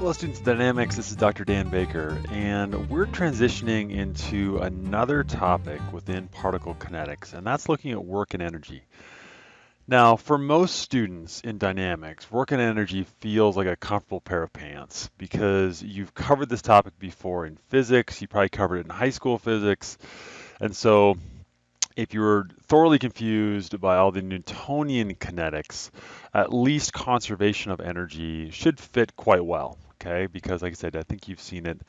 Hello students dynamics, this is Dr. Dan Baker and we're transitioning into another topic within particle kinetics and that's looking at work and energy. Now for most students in dynamics, work and energy feels like a comfortable pair of pants because you've covered this topic before in physics, you probably covered it in high school physics and so if you're thoroughly confused by all the Newtonian kinetics, at least conservation of energy should fit quite well okay? Because like I said, I think you've seen it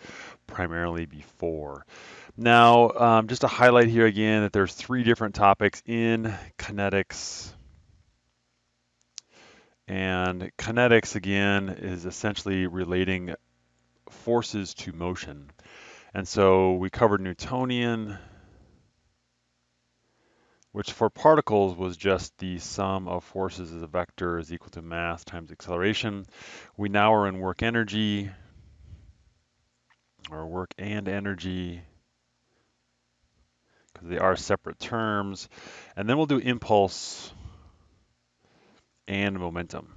primarily before. Now, um, just to highlight here again that there's three different topics in kinetics. And kinetics, again, is essentially relating forces to motion. And so we covered Newtonian, which for particles was just the sum of forces as a vector is equal to mass times acceleration. We now are in work energy, or work and energy, because they are separate terms. And then we'll do impulse and momentum.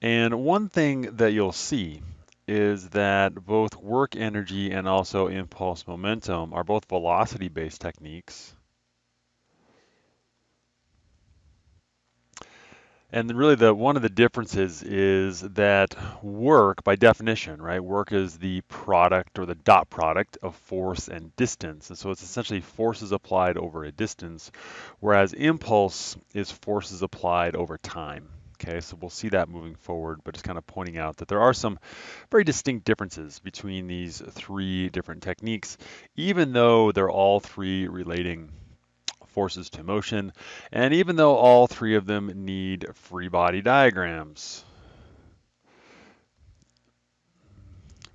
And one thing that you'll see is that both work energy and also impulse momentum are both velocity-based techniques. And really the one of the differences is that work by definition, right? Work is the product or the dot product of force and distance. And so it's essentially forces applied over a distance, whereas impulse is forces applied over time. Okay, so we'll see that moving forward, but just kind of pointing out that there are some very distinct differences between these three different techniques, even though they're all three relating forces to motion, and even though all three of them need free body diagrams.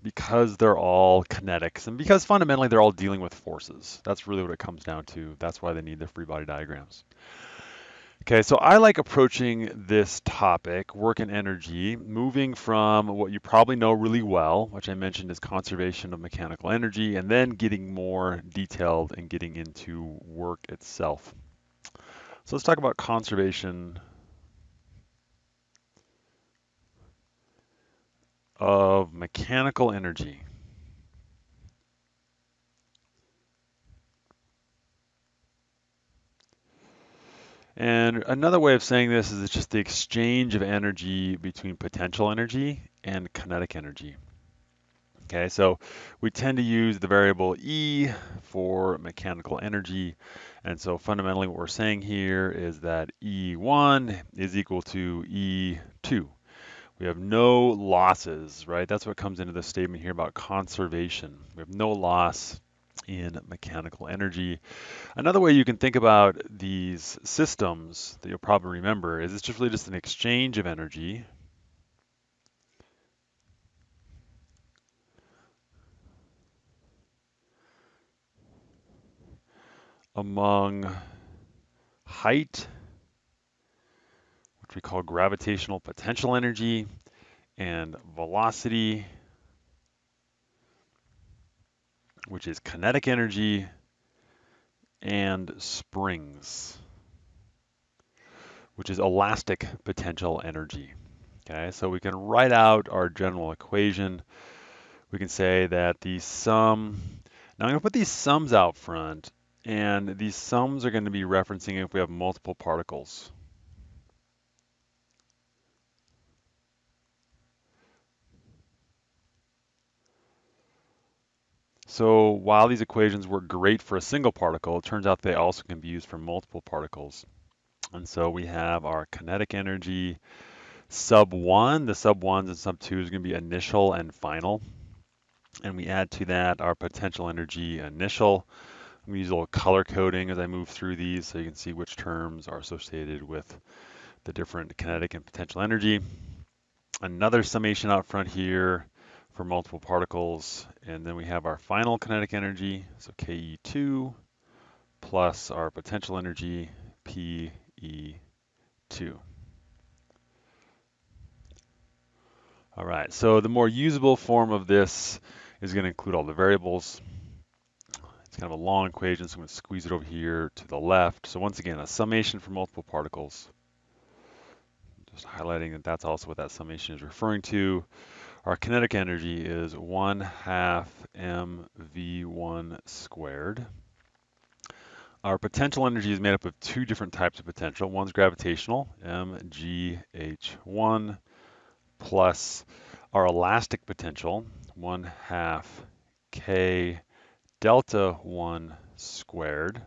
Because they're all kinetics, and because fundamentally they're all dealing with forces. That's really what it comes down to. That's why they need the free body diagrams. Okay, so I like approaching this topic, work and energy, moving from what you probably know really well, which I mentioned is conservation of mechanical energy, and then getting more detailed and getting into work itself. So let's talk about conservation of mechanical energy. And another way of saying this is it's just the exchange of energy between potential energy and kinetic energy. Okay, so we tend to use the variable E for mechanical energy. And so fundamentally what we're saying here is that E1 is equal to E2. We have no losses, right? That's what comes into the statement here about conservation. We have no loss in mechanical energy. Another way you can think about these systems that you'll probably remember is it's just really just an exchange of energy among height, which we call gravitational potential energy, and velocity, which is kinetic energy, and springs, which is elastic potential energy. Okay, so we can write out our general equation. We can say that the sum, now I'm going to put these sums out front, and these sums are going to be referencing if we have multiple particles. So while these equations work great for a single particle, it turns out they also can be used for multiple particles. And so we have our kinetic energy sub 1. The sub 1s and sub 2 is going to be initial and final. And we add to that our potential energy initial. I'm going to use a little color coding as I move through these so you can see which terms are associated with the different kinetic and potential energy. Another summation out front here for multiple particles. And then we have our final kinetic energy, so KE2, plus our potential energy, PE2. All right, so the more usable form of this is going to include all the variables. It's kind of a long equation, so I'm going to squeeze it over here to the left. So once again, a summation for multiple particles just highlighting that that's also what that summation is referring to. Our kinetic energy is 1 half mv1 squared. Our potential energy is made up of two different types of potential. One's gravitational, mgh1, plus our elastic potential, 1 half k delta 1 squared.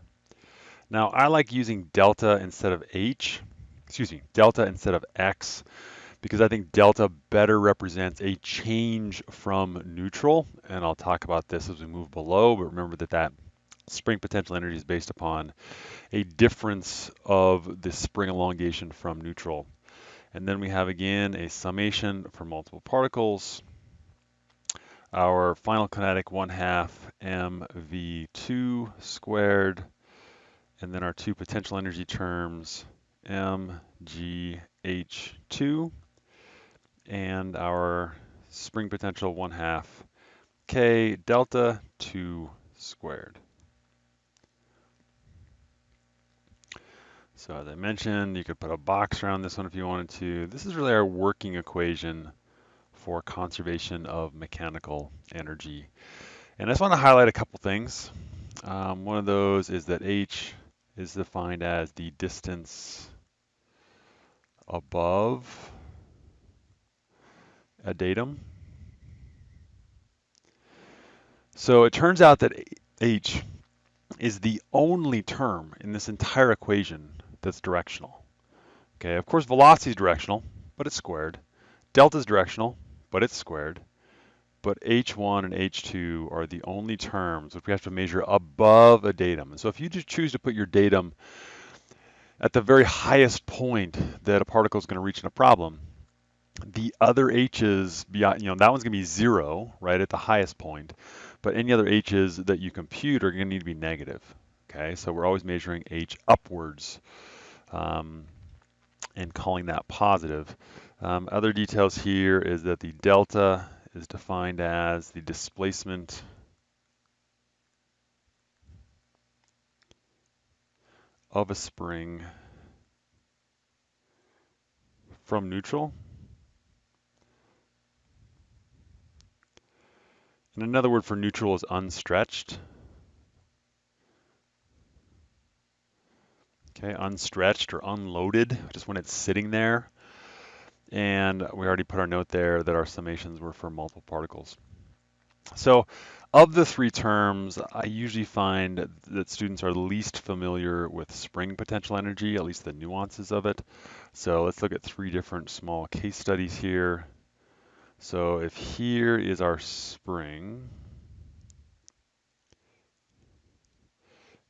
Now I like using delta instead of h, excuse me, delta instead of x, because I think delta better represents a change from neutral, and I'll talk about this as we move below, but remember that that spring potential energy is based upon a difference of the spring elongation from neutral. And then we have again a summation for multiple particles. Our final kinetic 1 half mv2 squared and then our two potential energy terms, mgh2, and our spring potential 1 half k delta 2 squared. So as I mentioned, you could put a box around this one if you wanted to. This is really our working equation for conservation of mechanical energy. And I just want to highlight a couple things. Um, one of those is that H is defined as the distance above a datum. So it turns out that h is the only term in this entire equation that's directional. Okay, of course velocity is directional, but it's squared. Delta is directional, but it's squared but H1 and H2 are the only terms which we have to measure above a datum. And so if you just choose to put your datum at the very highest point that a particle is going to reach in a problem, the other h's beyond, you know, that one's going to be zero, right, at the highest point. But any other h's that you compute are going to need to be negative. Okay, so we're always measuring h upwards um, and calling that positive. Um, other details here is that the delta is defined as the displacement of a spring from neutral. And another word for neutral is unstretched. Okay, unstretched or unloaded, just when it's sitting there. And we already put our note there that our summations were for multiple particles. So of the three terms, I usually find that students are least familiar with spring potential energy, at least the nuances of it. So let's look at three different small case studies here. So if here is our spring,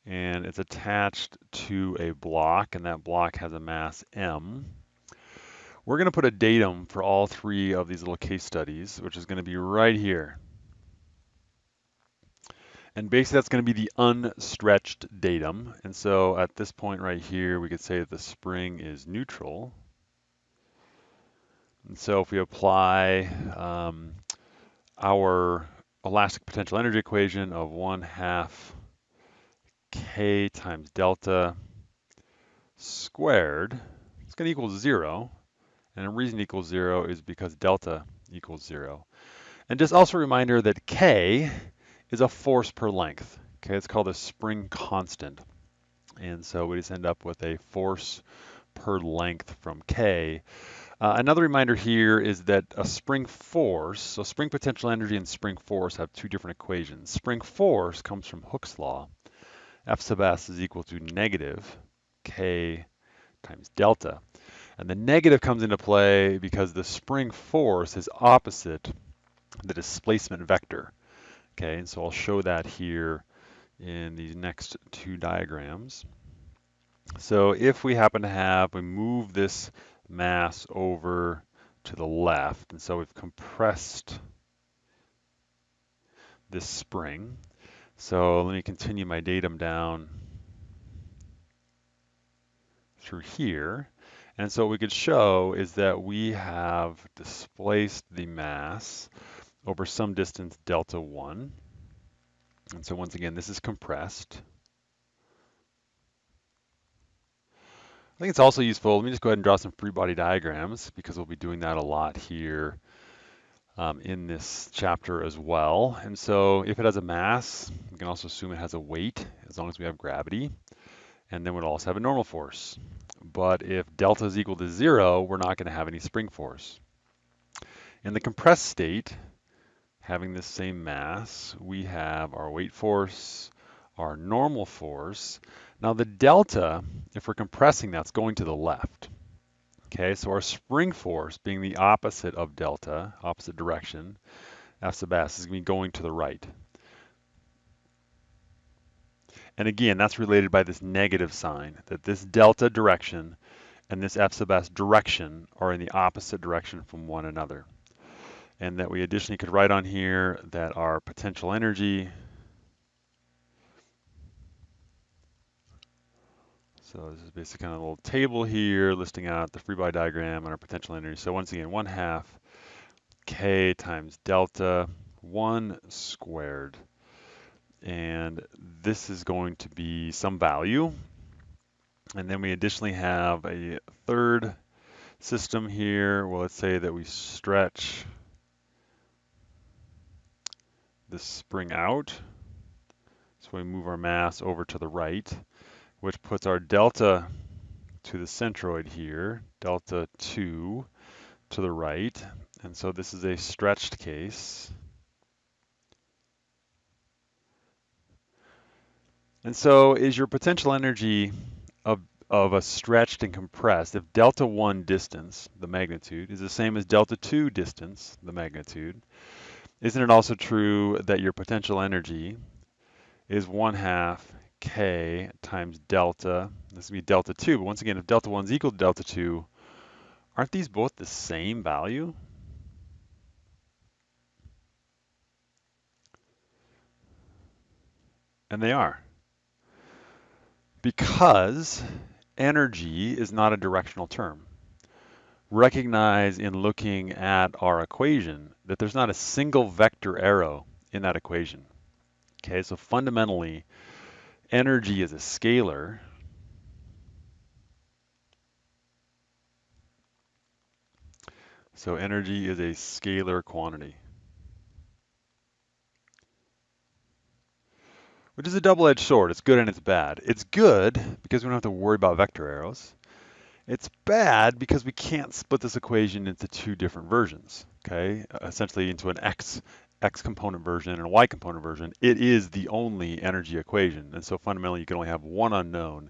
and it's attached to a block, and that block has a mass m, we're going to put a datum for all three of these little case studies, which is going to be right here. And basically that's going to be the unstretched datum. And so at this point right here, we could say that the spring is neutral. And so if we apply um, our elastic potential energy equation of 1 half k times delta squared, it's going to equal 0. And the reason it equals zero is because delta equals zero. And just also a reminder that K is a force per length. Okay, it's called a spring constant. And so we just end up with a force per length from K. Uh, another reminder here is that a spring force, so spring potential energy and spring force have two different equations. Spring force comes from Hooke's law. F sub s is equal to negative K times delta. And the negative comes into play because the spring force is opposite the displacement vector. Okay, and so I'll show that here in these next two diagrams. So if we happen to have, we move this mass over to the left, and so we've compressed this spring. So let me continue my datum down through here. And so what we could show is that we have displaced the mass over some distance delta 1. And so once again, this is compressed. Think it's also useful, let me just go ahead and draw some free body diagrams because we'll be doing that a lot here um, in this chapter as well. And so if it has a mass, we can also assume it has a weight as long as we have gravity. And then we'll also have a normal force. But if delta is equal to zero, we're not going to have any spring force. In the compressed state, having this same mass, we have our weight force, our normal force. Now the delta, if we're compressing, that's going to the left. Okay, so our spring force being the opposite of delta, opposite direction, F sub s is going to be going to the right. And again, that's related by this negative sign, that this delta direction and this F sub s direction are in the opposite direction from one another. And that we additionally could write on here that our potential energy So this is basically kind of a little table here listing out the free body diagram and our potential energy. So once again, 1 half k times delta 1 squared. And this is going to be some value. And then we additionally have a third system here. Well, let's say that we stretch this spring out. So we move our mass over to the right which puts our delta to the centroid here, delta 2 to the right. And so this is a stretched case. And so is your potential energy of, of a stretched and compressed, if delta 1 distance, the magnitude, is the same as delta 2 distance, the magnitude, isn't it also true that your potential energy is 1 half k times delta. This would be delta 2, but once again, if delta 1 is equal to delta 2, aren't these both the same value? And they are. Because energy is not a directional term. Recognize in looking at our equation that there's not a single vector arrow in that equation. Okay, so fundamentally, energy is a scalar, so energy is a scalar quantity. Which is a double-edged sword. It's good and it's bad. It's good because we don't have to worry about vector arrows. It's bad because we can't split this equation into two different versions, okay? Essentially into an x x component version and a y component version, it is the only energy equation. And so fundamentally, you can only have one unknown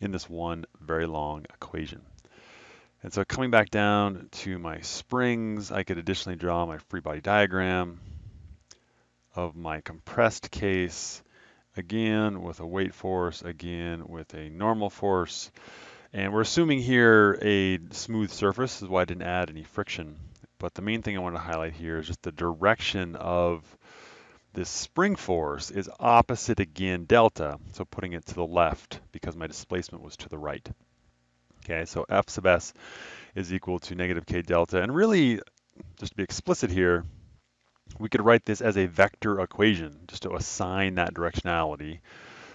in this one very long equation. And so coming back down to my springs, I could additionally draw my free body diagram of my compressed case, again with a weight force, again with a normal force. And we're assuming here a smooth surface, is why I didn't add any friction but the main thing I want to highlight here is just the direction of this spring force is opposite again delta, so putting it to the left because my displacement was to the right. Okay, so F sub s is equal to negative k delta, and really, just to be explicit here, we could write this as a vector equation just to assign that directionality.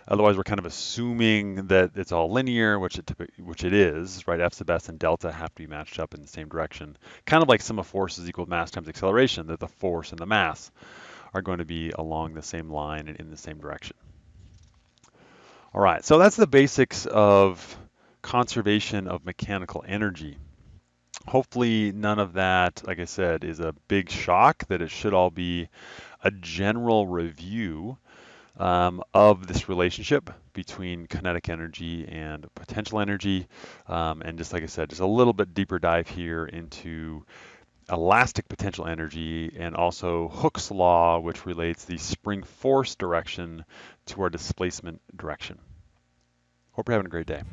Otherwise, we're kind of assuming that it's all linear, which it which it is, right? F sub s and delta have to be matched up in the same direction. Kind of like sum of forces equal mass times acceleration, that the force and the mass are going to be along the same line and in the same direction. All right, so that's the basics of conservation of mechanical energy. Hopefully none of that, like I said, is a big shock, that it should all be a general review um, of this relationship between kinetic energy and potential energy. Um, and just like I said, just a little bit deeper dive here into elastic potential energy and also Hooke's law, which relates the spring force direction to our displacement direction. Hope you're having a great day.